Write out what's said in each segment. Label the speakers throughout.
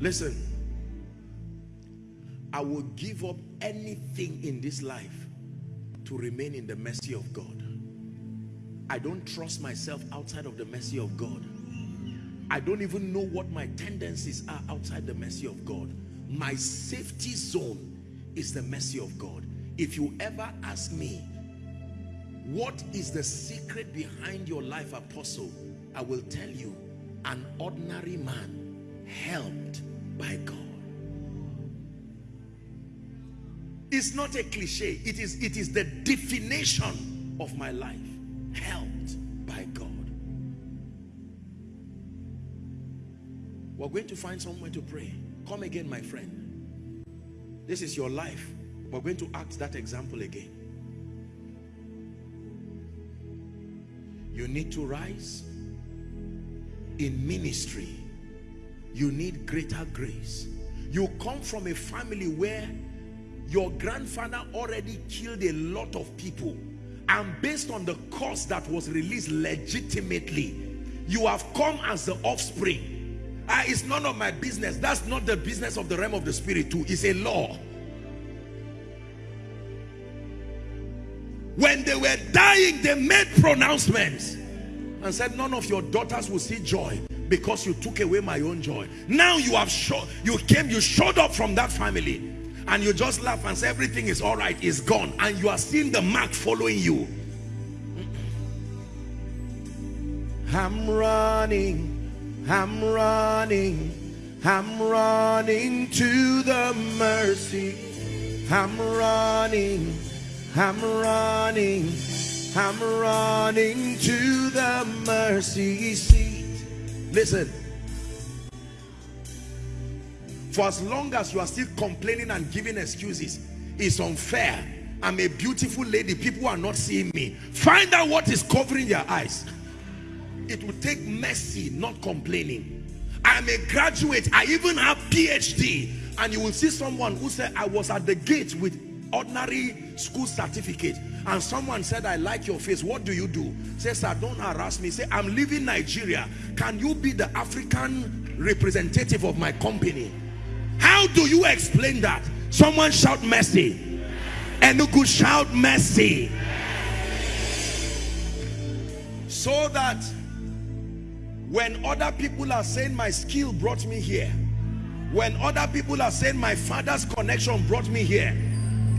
Speaker 1: Listen, I will give up anything in this life to remain in the mercy of God. I don't trust myself outside of the mercy of God. I don't even know what my tendencies are outside the mercy of God. My safety zone is the mercy of God. If you ever ask me, what is the secret behind your life, apostle? I will tell you, an ordinary man helped by God. It's not a cliche. It is, it is the definition of my life. Helped by God. We're going to find somewhere to pray. Come again, my friend. This is your life. We're going to act that example again. You need to rise in ministry. You need greater grace. You come from a family where your grandfather already killed a lot of people. And based on the cost that was released legitimately you have come as the offspring. Ah, it's none of my business. That's not the business of the realm of the spirit too. It's a law. When they were dying they made pronouncements and said none of your daughters will see joy because you took away my own joy. Now you have you came you showed up from that family and you just laugh and say everything is all right it's gone and you are seeing the mark following you. I'm running I'm running I'm running to the mercy. I'm running I'm running I'm running to the mercy. Seat listen for as long as you are still complaining and giving excuses, it's unfair. I'm a beautiful lady. People are not seeing me. Find out what is covering your eyes. It will take mercy, not complaining. I'm a graduate. I even have PhD. And you will see someone who said, I was at the gate with ordinary school certificate. And someone said, I like your face. What do you do? Say, sir, don't harass me. Say, I'm leaving Nigeria. Can you be the African representative of my company? How do you explain that? Someone shout mercy. Enugu shout mercy. So that when other people are saying my skill brought me here, when other people are saying my father's connection brought me here,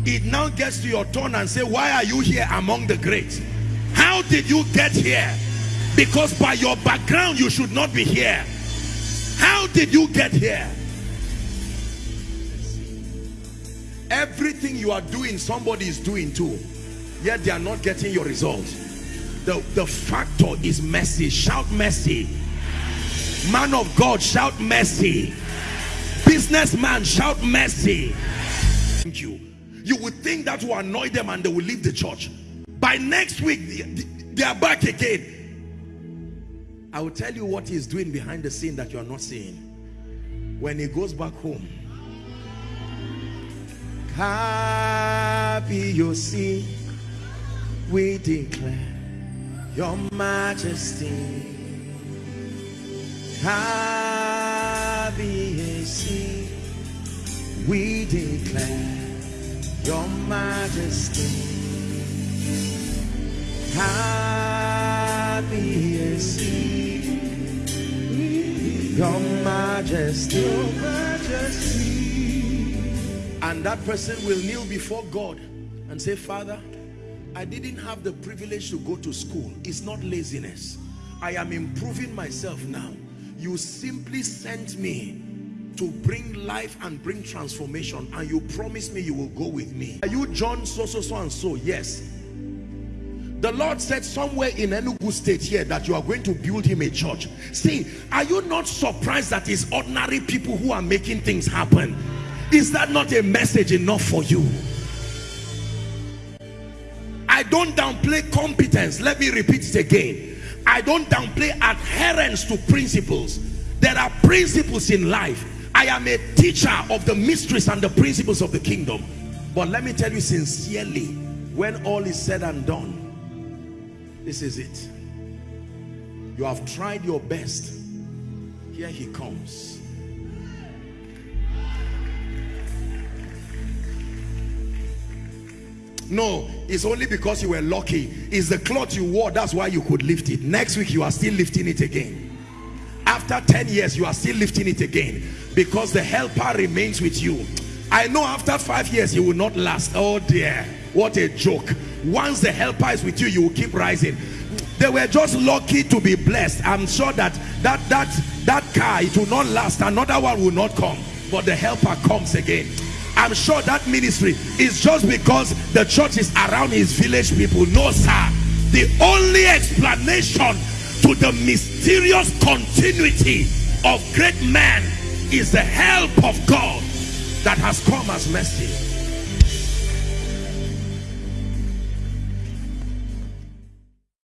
Speaker 1: it now gets to your turn and say, why are you here among the great How did you get here? Because by your background, you should not be here. How did you get here? Everything you are doing, somebody is doing too. Yet they are not getting your results The, the factor is mercy. Shout mercy. Man of God, shout mercy. Businessman, shout mercy. Thank you. You would think that will annoy them and they will leave the church. By next week, they are back again. I will tell you what he's doing behind the scene that you are not seeing. When he goes back home, Kábíyèsí, we declare your majesty. Kábíyèsí, we declare your majesty. Kábíyèsí, your majesty. Your majesty. And that person will kneel before God and say father I didn't have the privilege to go to school. It's not laziness. I am improving myself now. You simply sent me to bring life and bring transformation and you promise me you will go with me are you John so so so and so yes the Lord said somewhere in Enugu state here that you are going to build him a church see are you not surprised that it's ordinary people who are making things happen is that not a message enough for you? I don't downplay competence. Let me repeat it again. I don't downplay adherence to principles. There are principles in life. I am a teacher of the mysteries and the principles of the kingdom. But let me tell you sincerely, when all is said and done, this is it. You have tried your best. Here he comes. No, it's only because you were lucky. It's the cloth you wore, that's why you could lift it. Next week, you are still lifting it again. After 10 years, you are still lifting it again because the helper remains with you. I know after five years, you will not last. Oh dear, what a joke. Once the helper is with you, you will keep rising. They were just lucky to be blessed. I'm sure that that that that car, it will not last. Another one will not come, but the helper comes again. I'm sure that ministry is just because the church is around his village people. No, sir. The only explanation the mysterious continuity of great men is the help of God that has come as mercy.